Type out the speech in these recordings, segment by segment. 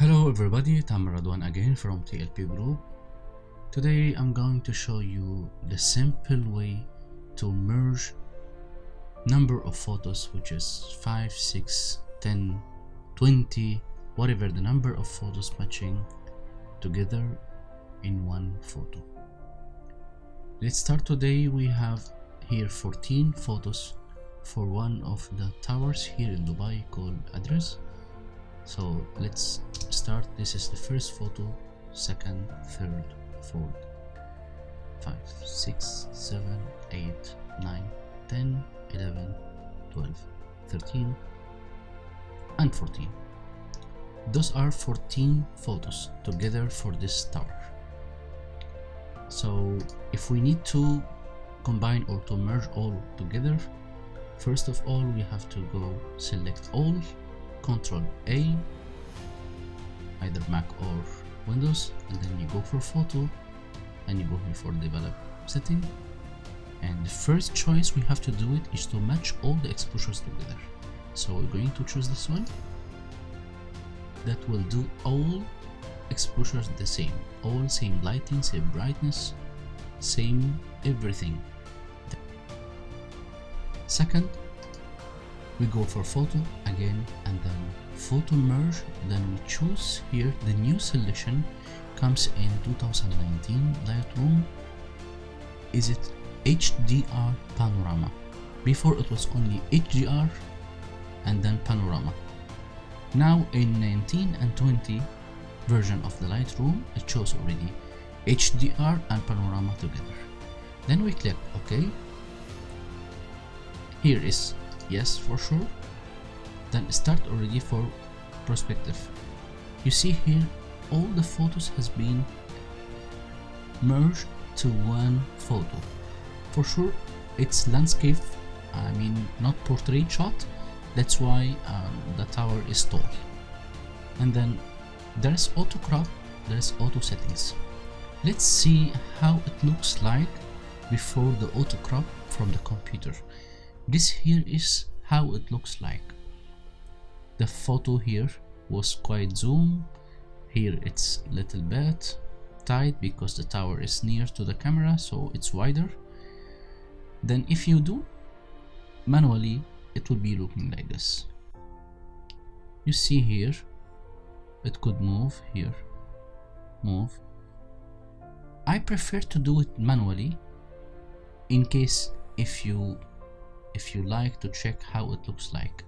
Hello everybody, Tamer Radwan again from TLP Group. Today I'm going to show you the simple way to merge number of photos which is 5, 6, 10, 20, whatever the number of photos matching together in one photo. Let's start today we have here 14 photos for one of the towers here in Dubai called Address so let's start. This is the first photo second third fourth five six seven eight nine ten eleven twelve thirteen and 14 those are 14 photos together for this tower so if we need to combine or to merge all together first of all we have to go select all Control A, either Mac or Windows, and then you go for photo, and you go here for develop setting. And the first choice we have to do it is to match all the exposures together. So we're going to choose this one. That will do all exposures the same, all same lighting, same brightness, same everything. Second, we go for photo again and then photo merge then we choose here the new selection comes in 2019 Lightroom is it HDR panorama? Before it was only HDR and then panorama. Now in 19 and 20 version of the Lightroom it shows already HDR and panorama together. Then we click OK. Here is yes for sure then start already for perspective. You see here all the photos has been merged to one photo. For sure it's landscape I mean not portrait shot. That's why um, the tower is tall. And then there's auto crop there's auto settings. Let's see how it looks like before the auto crop from the computer. This here is how it looks like the photo here was quite zoom. Here it's little bit tight because the tower is near to the camera so it's wider. Then if you do manually it will be looking like this. You see here it could move here move. I prefer to do it manually in case if you if you like to check how it looks like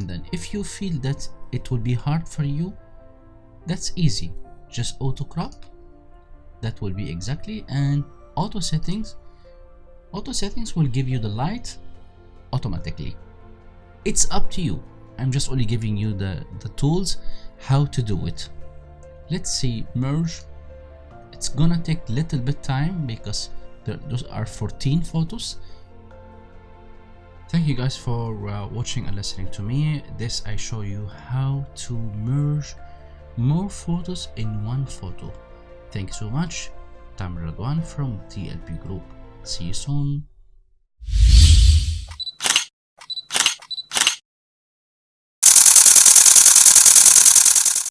and then if you feel that it will be hard for you that's easy. Just auto crop that will be exactly and auto settings. Auto settings will give you the light automatically. It's up to you. I'm just only giving you the the tools how to do it. Let's see merge. It's gonna take little bit time because there, those are 14 photos Thank you guys for uh, watching and listening to me. This I show you how to merge more photos in one photo. thanks so much. Radwan from TLP Group. See you soon.